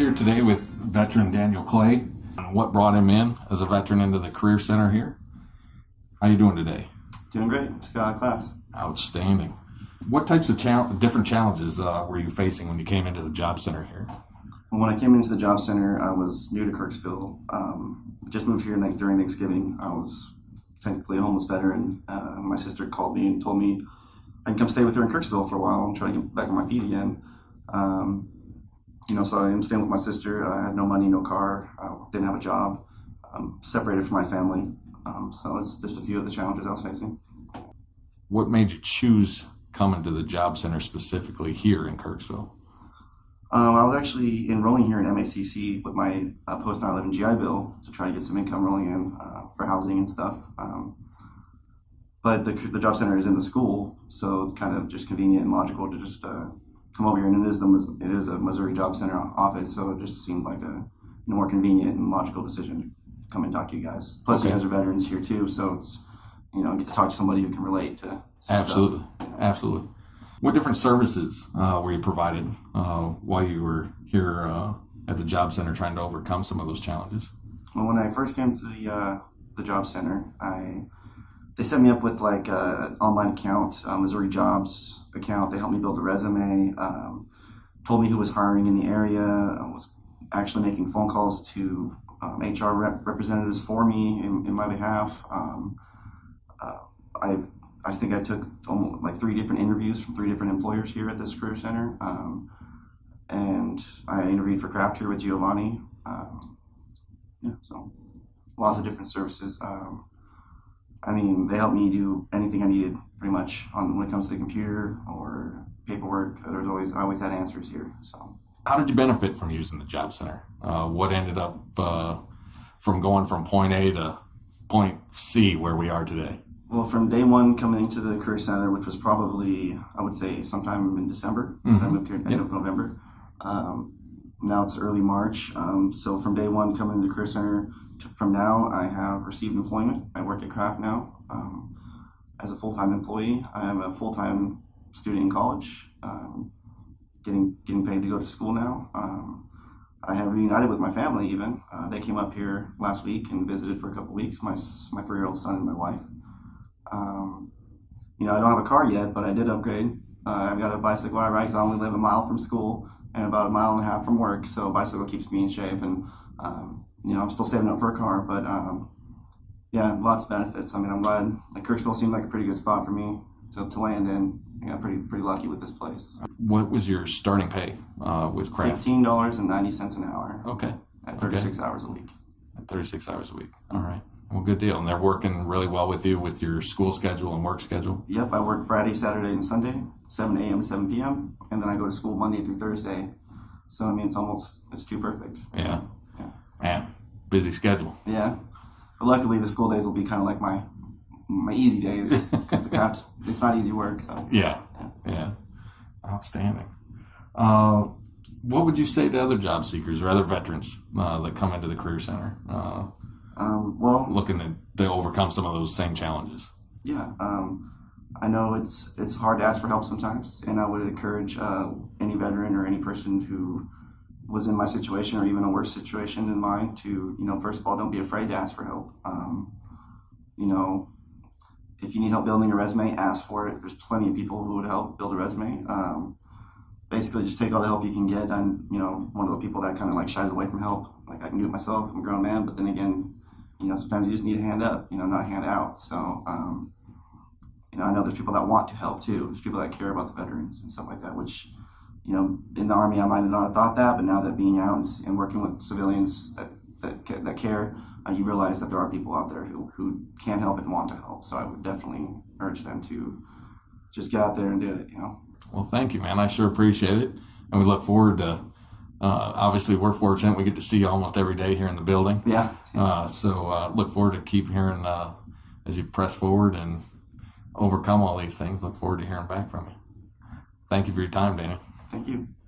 here today with veteran Daniel Clay. What brought him in as a veteran into the Career Center here? How are you doing today? Doing great. Just got out of class. Outstanding. What types of chal- different challenges uh, were you facing when you came into the job center here? When I came into the job center, I was new to Kirksville. Um, just moved here like, during Thanksgiving. I was technically a homeless veteran. Uh, my sister called me and told me I can come stay with her in Kirksville for a while and try to get back on my feet again. Um, you know, so I am staying with my sister. I had no money, no car, I didn't have a job, um, separated from my family. Um, so it's just a few of the challenges I was facing. What made you choose coming to the job center specifically here in Kirksville? Um, I was actually enrolling here in MACC with my uh, post 9/11 GI Bill to try to get some income rolling in uh, for housing and stuff. Um, but the, the job center is in the school, so it's kind of just convenient and logical to just uh, come over here. And it is the it is a Missouri Job Center office, so it just seemed like a more convenient and logical decision to come and talk to you guys. Plus, you guys are veterans here too, so it's you know get to talk to somebody who can relate to some stuff. Absolutely, absolutely. What different services uh, were you provided uh, while you were here uh, at the job center trying to overcome some of those challenges? Well, when I first came to the uh, the job center, I they set me up with like a online account, uh, Missouri Jobs account. They helped me build a resume. Um, told me who was hiring in the area. I was actually making phone calls to um, HR rep- representatives for me in, in my behalf. Um, uh, I've I think I took almost like three different interviews from three different employers here at this career center. Um, and I interviewed for Kraft here with Giovanni. Um, yeah, so lots of different services. I mean, they helped me do anything I needed pretty much on when it comes to the computer or paperwork. There's always I always had answers here. So How did you benefit from using the job center? Uh, what ended up uh, from going from point A to point C where we are today? well, from day one coming into the career center, which was probably I would say sometime in December. 'cause I moved here at the end of November. Um, now it's early March. Um, so from day one coming to the career center from now, I have received employment. I work at Kraft now um, as a full time employee. I am a full time student in college, um, getting getting paid to go to school now. Um, I have reunited with my family. Even uh, they came up here last week and visited for a couple weeks. My my three year old son and my wife. Um, you know, I don't have a car yet, but I did upgrade. Uh, I've got a bicycle I ride because I only live a mile from school and about a mile and a half from work. So bicycle keeps me in shape, and um, you know, I'm still saving up for a car. But um, yeah, lots of benefits. I mean, I'm glad. Like Kirksville seemed like a pretty good spot for me to, to land in. I got pretty pretty lucky with this place. What was your starting pay uh, with Kraft? Fifteen dollars and ninety cents an hour Okay, at thirty six hours a week. At 36 hours a week. All right. Well, good deal. And they're working really well with you with your school schedule and work schedule. Yep, I work Friday, Saturday, and Sunday, seven a.m. to seven p.m. and then I go to school Monday through Thursday. So I mean, it's almost it's too perfect. Yeah. Yeah. Man, busy schedule. Yeah, but luckily the school days will be kind of like my my easy days because the Kraft it's not easy work. So Yeah. Yeah. Outstanding. Uh, what would you say to other job seekers or other veterans uh, that come into the Career Center uh, um, well, looking to, to overcome some of those same challenges? yeah, um, I know it's it's hard to ask for help sometimes, and I would encourage uh, any veteran or any person who was in my situation or even a worse situation than mine to you know first of all don't be afraid to ask for help. Um, you know, if you need help building a resume, ask for it. There's plenty of people who would help build a resume. Um, basically, just take all the help you can get. I'm, you know, one of the people that kind of like shies away from help. Like I can do it myself. I'm a grown man, but then again, you know, sometimes you just need a hand up. You know, not a hand out. So, um, you know, I know there's people that want to help too. There's people that care about the veterans and stuff like that. Which, you know, in the army, I might have not thought that, but now that being out and, and working with civilians that that, that care, uh, you realize that there are people out there who, who can help and want to help. So I would definitely urge them to just get out there and do it, you know. Well, thank you, man. I sure appreciate it. And we look forward to, uh, obviously, we're fortunate. We get to see you almost every day here in the building. Yeah. Uh, so uh, look forward to keep hearing uh, as you press forward and overcome all these things. Look forward to hearing back from you. Thank you for your time, Danny. Thank you.